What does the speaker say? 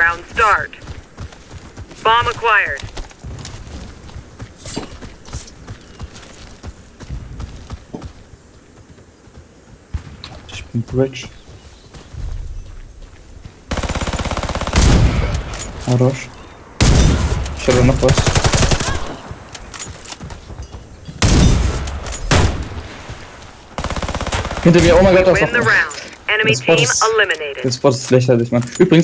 Round start. Bomb acquired. Ich Bridge. Хорош. Все равно пост. Hinter mir, oh mein Gott, das ist Win the Sport round. Das Spot ist- eliminated. Der Spot ist lächerlich, Mann. Übrigens,